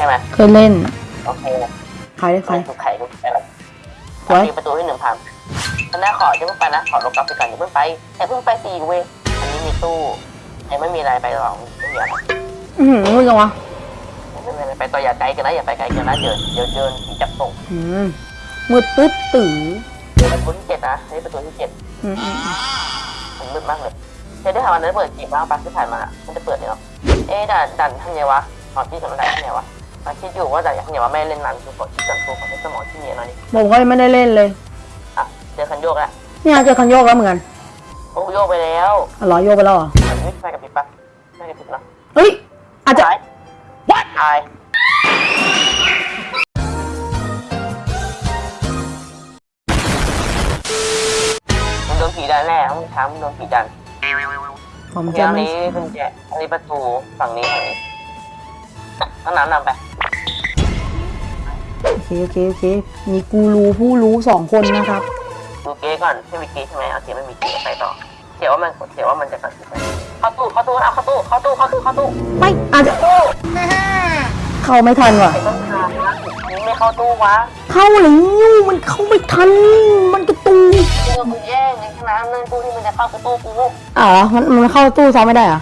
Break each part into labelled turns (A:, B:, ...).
A: ช่ไหม
B: เคยเล่น
A: โอเค
B: ขายได้
A: ใคร
B: ขาย
A: ถูกไข่ถูกอะไร
B: ไว้
A: มีประตูให้หนึ่งพันตอนแรกขอจะเพิ่งไปนะขอลงกลับไปก่อนอย่าเพิ่งไปแต่เพิ่งไปสี่เว้ยอันนี้มีตู้ยังไม่มีอะไรไปหรอกไม่มีอะไร
B: อือหือมือกันวะ
A: ไม่มีอะไรไปต่ออย่าไกลกันนะอย่าไปไกลกันนะเดี๋ยวเดี๋ยวเดินผีจับส่ง
B: อืมมืดตึ๊ดตื่อ
A: ประตูที่เจ็ดนะนี่ประตูที่เจ็ด
B: อืมอืมอืม
A: มันมืดมากเลยเดี๋ยวได้ถามวันนั้นเปิดจีบบ้างปะที่ผ่านมา มันจะเปิดเนี่ยหรอเอ๊ะด่านด่านทำไงวะขอที่สำนักด่านทำไงวะ มาคิดอยู่ว่าด่านทำไงวะไม่เล่นนานคือขอคิดก่อนคือขอใช้สมองที่เนียนหน่อยดิ
B: ผมก็ไม่ได้เล่นเลย
A: อะเจอคันโยกแล้ว
B: เนี่ยเจอคันโยกแล้วเหมือนกัน
A: โอ้โยกไปแล้ว
B: อ๋อเหรอโยกไปแล้วเหรอ
A: อันนี้ไฟกับพริบปะไม่กับพริบนะ
B: เฮ้ยอาจจะ
A: ตายวัดตายมันโดนผีดันแน่ต้องช้ำโดนผีดัน
B: ผม
A: โอเค
B: จะ
A: อัน
B: ไม่
A: นี้เป็นแจอันนี้ประตูฝั่งนี้ฝั่งนี้ ต้องน้ำนำไป
B: โอเคโอเคโอเค มีกูรูผู้รู้สองคนนะครับ
A: ดูเก๊ก่อนไม่มีเก๊ใช่ไหมเอาเก๊ไม่มีเก๊ไปต่อเสียว่ามันเสียว่ามันจะกระสุนไปเข้าตู้เข้าตู้เอาเข้าตู้เข้าตู้เข้าตู้เข้าตู้
B: ไม่อาจจะ
A: ตู้
B: เข้าไม่ทันว่ะ
A: ไอ้ต้นทางนะนี่ไม่เข้าตู้วะ
B: เข้าหรือยูมันเข้าไม่ทัน มันกระตู
A: ตู้มึงแย่งในขนาดนั้นตู้ที่มันจะเข้าคือตู้กู
B: อ๋อมันมันเข้าตู้ซ้อมไม่ได้เหรอ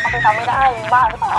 A: เขาไปทำไม่ได้มึงบ้าหรือเปล่า